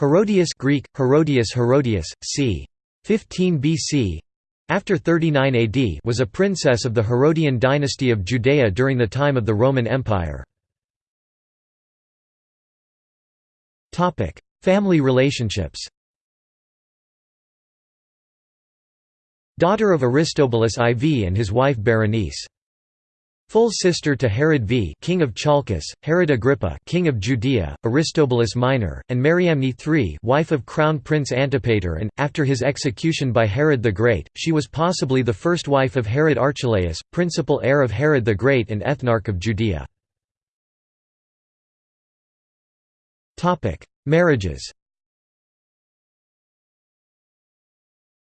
Herodias Greek, Herodias Herodias, c. 15 BC after 39 AD was a princess of the Herodian dynasty of Judea during the time of the Roman Empire. Family relationships Daughter of Aristobulus IV and his wife Berenice. Full sister to Herod V king of Chalkis, Herod Agrippa king of Judea, Aristobulus Minor, and Mariamne III wife of Crown Prince Antipater and, after his execution by Herod the Great, she was possibly the first wife of Herod Archelaus, principal heir of Herod the Great and ethnarch of Judea. Topic: Marriages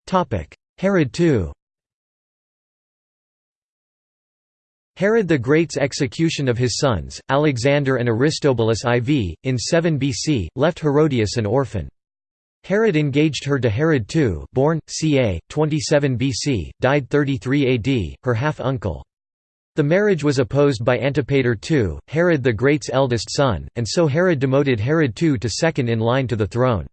Topic: Herod II Herod the Great's execution of his sons, Alexander and Aristobulus IV, in 7 BC, left Herodias an orphan. Herod engaged her to Herod II born, ca. 27 BC, died 33 AD, her half-uncle. The marriage was opposed by Antipater II, Herod the Great's eldest son, and so Herod demoted Herod II to second in line to the throne.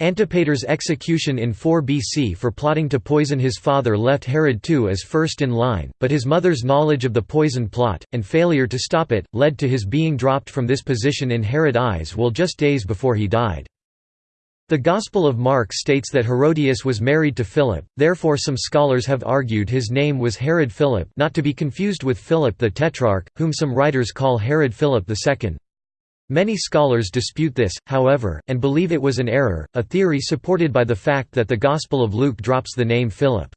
Antipater's execution in 4 BC for plotting to poison his father left Herod II as first in line, but his mother's knowledge of the poison plot, and failure to stop it, led to his being dropped from this position in Herod's eyes while just days before he died. The Gospel of Mark states that Herodias was married to Philip, therefore some scholars have argued his name was Herod Philip not to be confused with Philip the Tetrarch, whom some writers call Herod Philip II. Many scholars dispute this, however, and believe it was an error, a theory supported by the fact that the Gospel of Luke drops the name Philip.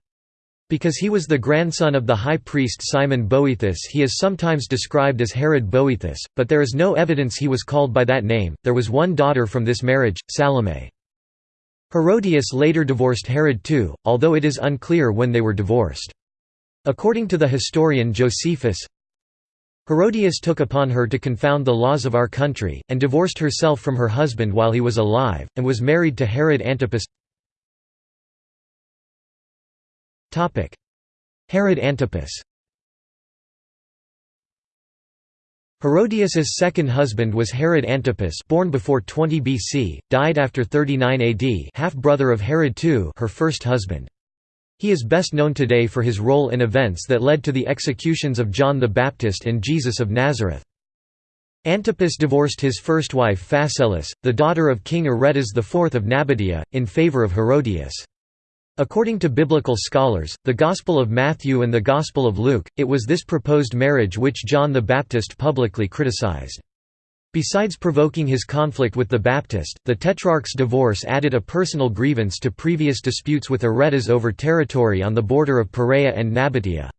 Because he was the grandson of the high priest Simon Boethus he is sometimes described as Herod Boethus, but there is no evidence he was called by that name. There was one daughter from this marriage, Salome. Herodias later divorced Herod too, although it is unclear when they were divorced. According to the historian Josephus, Herodias took upon her to confound the laws of our country, and divorced herself from her husband while he was alive, and was married to Herod Antipas Herod Antipas Herodias's second husband was Herod Antipas born before 20 BC, died after 39 AD half-brother of Herod II her first husband. He is best known today for his role in events that led to the executions of John the Baptist and Jesus of Nazareth. Antipas divorced his first wife Phasaelis, the daughter of King Aretas IV of Nabatea, in favor of Herodias. According to biblical scholars, the Gospel of Matthew and the Gospel of Luke, it was this proposed marriage which John the Baptist publicly criticized. Besides provoking his conflict with the Baptist, the Tetrarch's divorce added a personal grievance to previous disputes with Aretas over territory on the border of Perea and Nabatea.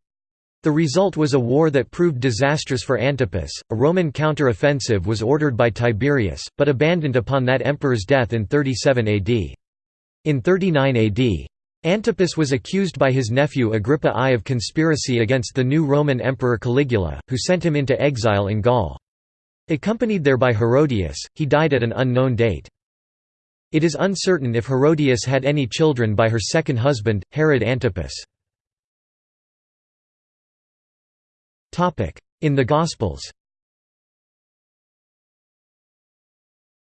The result was a war that proved disastrous for Antipas. A Roman counter-offensive was ordered by Tiberius, but abandoned upon that emperor's death in 37 AD. In 39 AD, Antipas was accused by his nephew Agrippa I of conspiracy against the new Roman emperor Caligula, who sent him into exile in Gaul. Accompanied there by Herodias, he died at an unknown date. It is uncertain if Herodias had any children by her second husband, Herod Antipas. In the Gospels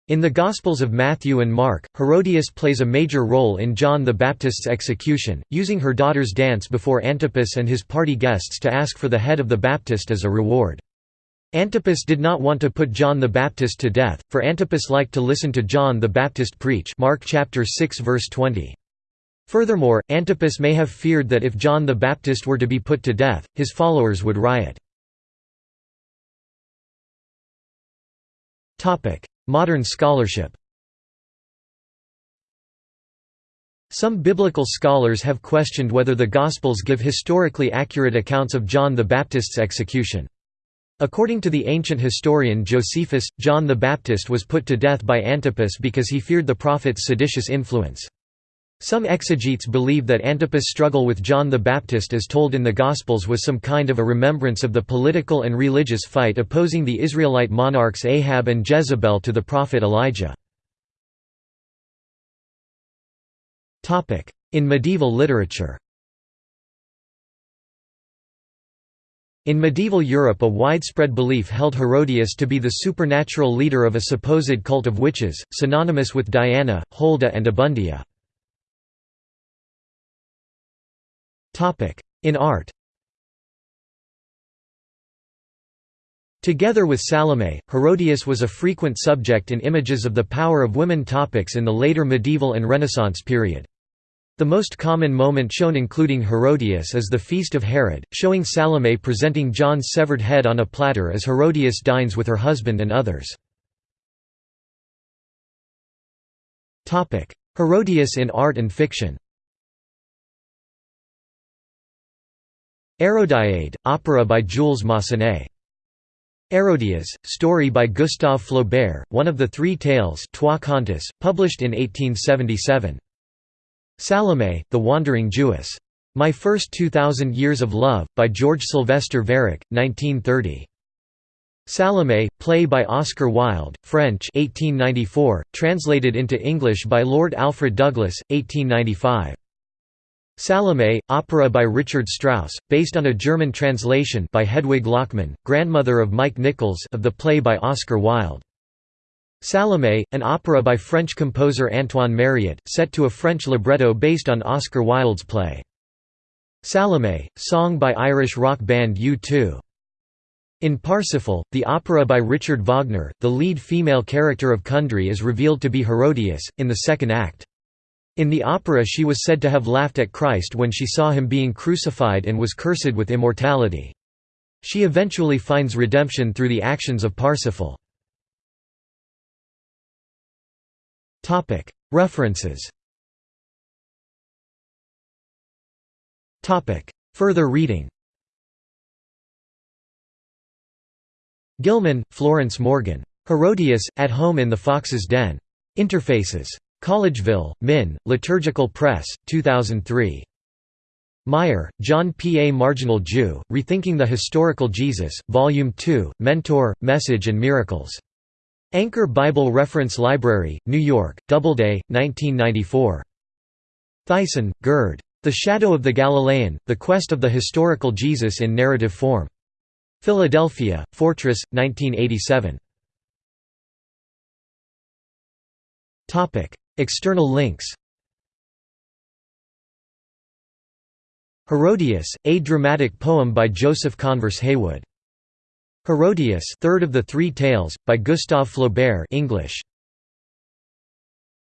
In the Gospels of Matthew and Mark, Herodias plays a major role in John the Baptist's execution, using her daughter's dance before Antipas and his party guests to ask for the head of the Baptist as a reward. Antipas did not want to put John the Baptist to death, for Antipas liked to listen to John the Baptist preach Mark chapter 6 verse 20. Furthermore, Antipas may have feared that if John the Baptist were to be put to death, his followers would riot. Modern scholarship Some biblical scholars have questioned whether the Gospels give historically accurate accounts of John the Baptist's execution. According to the ancient historian Josephus, John the Baptist was put to death by Antipas because he feared the prophet's seditious influence. Some exegetes believe that Antipas' struggle with John the Baptist as told in the Gospels was some kind of a remembrance of the political and religious fight opposing the Israelite monarchs Ahab and Jezebel to the prophet Elijah. In medieval literature In medieval Europe a widespread belief held Herodias to be the supernatural leader of a supposed cult of witches, synonymous with Diana, Holda and Abundia. In art Together with Salome, Herodias was a frequent subject in images of the power of women topics in the later medieval and Renaissance period. The most common moment shown including Herodias is the Feast of Herod, showing Salome presenting John's severed head on a platter as Herodias dines with her husband and others. Herodias in art and fiction Hérodiade, opera by Jules Massenet Hérodias, story by Gustave Flaubert, one of the three tales Trois Contes, published in 1877. Salome, the Wandering Jewess. My First Two Thousand Years of Love, by George Sylvester Viereck, 1930. Salome, play by Oscar Wilde, French 1894, translated into English by Lord Alfred Douglas, 1895. Salome, opera by Richard Strauss, based on a German translation by Hedwig Lachmann, grandmother of Mike Nichols of the play by Oscar Wilde. Salome, an opera by French composer Antoine Mariotte, set to a French libretto based on Oscar Wilde's play. Salome, song by Irish rock band U2. In Parsifal, the opera by Richard Wagner, the lead female character of Kundry is revealed to be Herodias, in the second act. In the opera she was said to have laughed at Christ when she saw him being crucified and was cursed with immortality. She eventually finds redemption through the actions of Parsifal. References Further reading Gilman, Florence Morgan. Herodias, At Home in the Fox's Den. Interfaces. Collegeville, Min, Liturgical Press, 2003. Meier, John P. A Marginal Jew, Rethinking the Historical Jesus, Volume 2, Mentor, Message and Miracles. Anchor Bible Reference Library, New York, Doubleday, 1994. Theissen, Gerd. The Shadow of the Galilean, The Quest of the Historical Jesus in Narrative Form. Philadelphia, Fortress, 1987. External links Herodias, a dramatic poem by Joseph Converse Heywood. Herodias, third of the three tales, by Gustave Flaubert English.